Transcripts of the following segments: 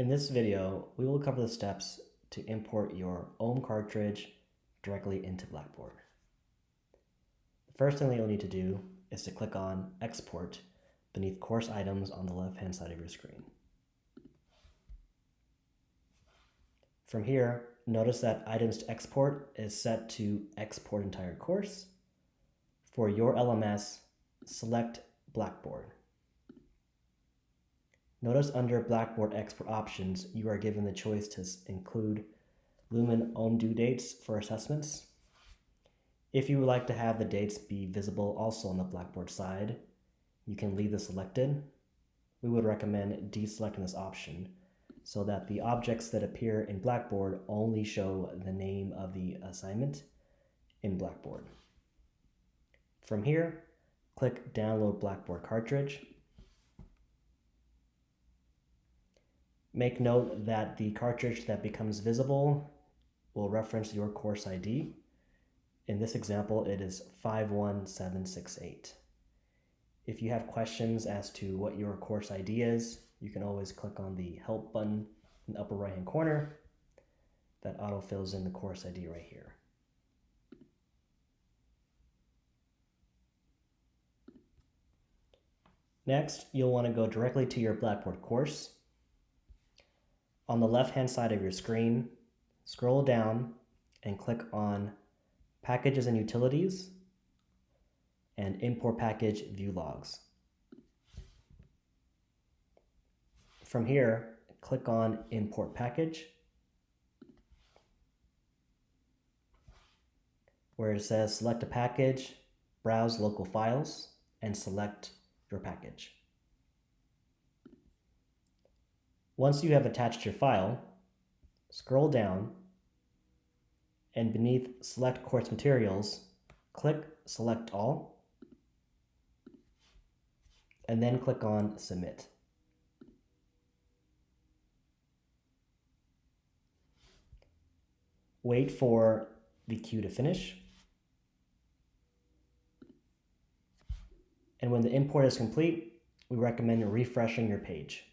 In this video, we will cover the steps to import your OHM cartridge directly into Blackboard. The first thing that you'll need to do is to click on Export beneath Course Items on the left-hand side of your screen. From here, notice that Items to Export is set to Export Entire Course. For your LMS, select Blackboard. Notice under Blackboard Export Options, you are given the choice to include Lumen OHM due dates for assessments. If you would like to have the dates be visible also on the Blackboard side, you can leave this selected. We would recommend deselecting this option so that the objects that appear in Blackboard only show the name of the assignment in Blackboard. From here, click Download Blackboard Cartridge Make note that the cartridge that becomes visible will reference your course ID. In this example, it is 51768. If you have questions as to what your course ID is, you can always click on the help button in the upper right hand corner. That auto fills in the course ID right here. Next, you'll want to go directly to your Blackboard course on the left-hand side of your screen, scroll down and click on Packages and Utilities and Import Package View Logs. From here, click on Import Package, where it says select a package, browse local files, and select your package. Once you have attached your file, scroll down and beneath Select Course Materials, click Select All, and then click on Submit. Wait for the queue to finish. And when the import is complete, we recommend refreshing your page.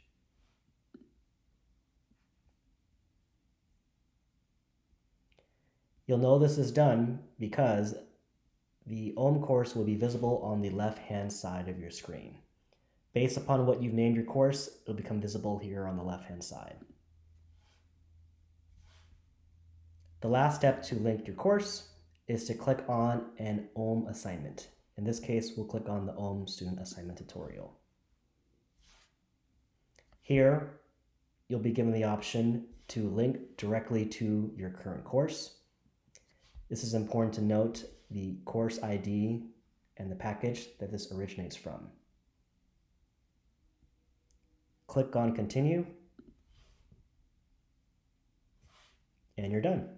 You'll know this is done because the OHM course will be visible on the left-hand side of your screen. Based upon what you've named your course, it'll become visible here on the left-hand side. The last step to link your course is to click on an OHM assignment. In this case, we'll click on the OHM student assignment tutorial. Here, you'll be given the option to link directly to your current course. This is important to note the course ID and the package that this originates from. Click on continue and you're done.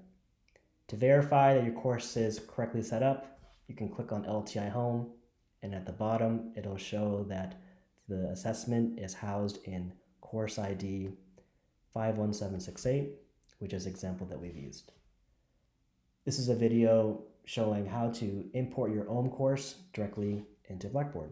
To verify that your course is correctly set up, you can click on LTI Home and at the bottom it'll show that the assessment is housed in course ID 51768, which is example that we've used. This is a video showing how to import your OHM course directly into Blackboard.